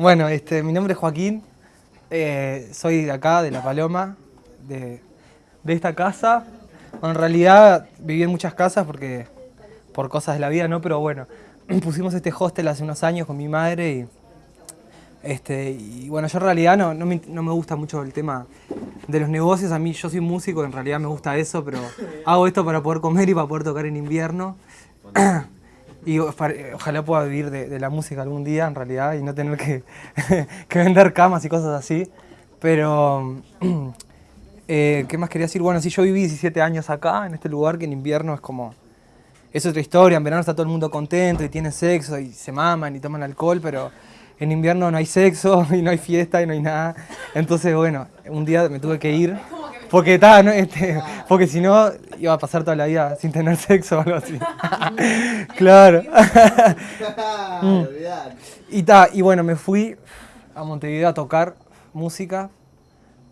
Bueno, este, mi nombre es Joaquín, eh, soy de acá, de La Paloma, de, de esta casa. En realidad viví en muchas casas porque por cosas de la vida, ¿no? Pero bueno, pusimos este hostel hace unos años con mi madre y, este, y bueno, yo en realidad no, no, me, no me gusta mucho el tema de los negocios. A mí, yo soy músico, en realidad me gusta eso, pero hago esto para poder comer y para poder tocar en invierno. Y para- ojalá pueda vivir de, de la música algún día, en realidad, y no tener que, que vender camas y cosas así. Pero, eh, ¿qué más quería decir? Bueno, sí, yo viví 17 años acá, en este lugar, que en invierno es como... Es otra historia, en verano está todo el mundo contento y tiene sexo y se maman y toman alcohol, pero en invierno no hay sexo y no hay fiesta y no hay nada. Entonces, bueno, un día me tuve que ir porque, ta, no, este, porque si no iba a pasar toda la vida sin tener sexo o algo así. claro. Mm. y, ta, y bueno, me fui a Montevideo a tocar música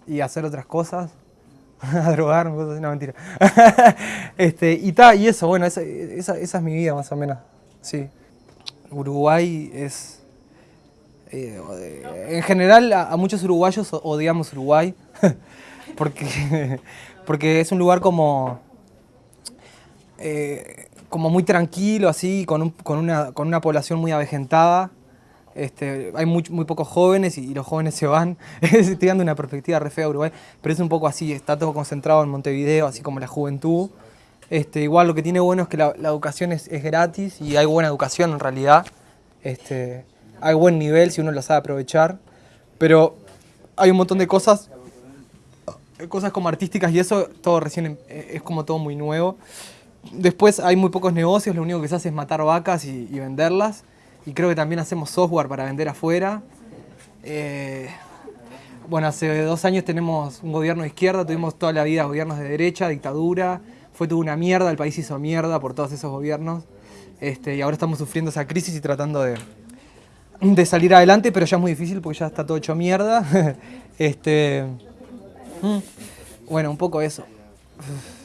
y a hacer otras cosas. a drogarme, cosas así, no mentira. este, y ta, y eso, bueno, esa, esa, esa es mi vida más o menos. Sí. Uruguay es. eh, en general, a, a muchos uruguayos odiamos Uruguay. Porque, porque es un lugar como. eh, como muy tranquilo, así, con, un- con, una, con una población muy avejentada. Este, hay muy, muy pocos jóvenes y, los jóvenes se van. Estoy dando una perspectiva re fea a Uruguay, pero es un poco así, está todo concentrado en Montevideo, así como la juventud. Este, igual lo que tiene bueno es que la, educación es, es gratis y hay buena educación en realidad. Este, hay buen nivel si uno lo sabe aprovechar, pero hay un montón de cosas, cosas como artísticas y eso, todo recién em- eh, es como todo muy nuevo. Después hay muy pocos negocios, lo único que se hace es matar vacas y, venderlas. Y creo que también hacemos software para vender afuera. Eh, bueno, hace dos años tenemos un gobierno de izquierda, tuvimos toda la vida gobiernos de derecha, dictadura. Fue toda una mierda, el país hizo mierda por todos esos gobiernos. Este, y ahora estamos sufriendo esa crisis y tratando de, de salir adelante, pero ya es muy difícil porque ya está todo hecho mierda. este, mm, bueno, un poco eso.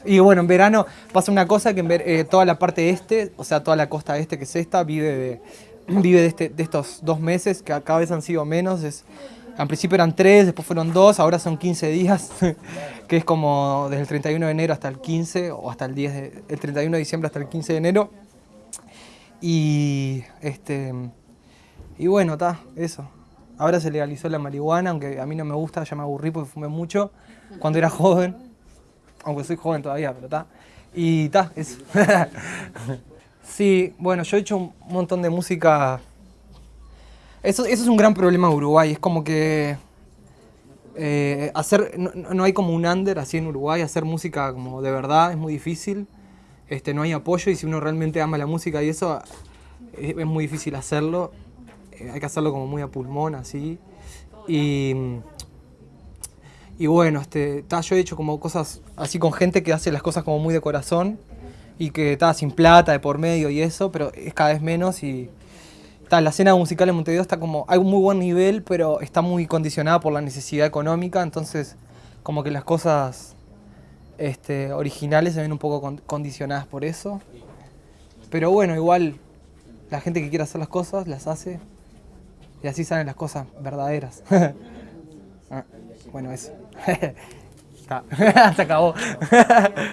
Y bueno, en verano pasa una cosa que en ver- eh, toda la parte este, o sea, toda la costa este que es esta, vive de, vive de, este- de estos dos meses, que cada vez han sido menos. Es, al principio eran tres, después fueron dos, ahora son 15 días, que es como desde el 31 de enero hasta el 15, o hasta el 10 de, el 31 de diciembre hasta el 15 de enero. Y este y bueno, está, eso. Ahora se legalizó la marihuana, aunque a mí no me gusta, ya me aburrí porque fumé mucho cuando era joven. Aunque soy joven todavía, pero está. Y está, eso. sí, bueno, yo he hecho un montón de música. Eso, eso es un gran problema de Uruguay, es como que eh, hacer, no, hay como un under así en Uruguay, hacer música como de verdad es muy difícil. Este, no hay apoyo y si uno realmente ama la música y eso, es, es muy difícil hacerlo. Hay que hacerlo como muy a pulmón, así. Y, y bueno, este, ta, yo he hecho como cosas así con gente que hace las cosas como muy de corazón y que está sin plata de por medio y eso, pero es cada vez menos y ta, la escena musical en Montevideo está como, hay un muy buen nivel, pero está muy condicionada por la necesidad económica, entonces como que las cosas este, originales se ven un poco con- condicionadas por eso. Pero bueno, igual la gente que quiere hacer las cosas las hace y así salen las cosas verdaderas. Ah, bueno, eso. Se acabó.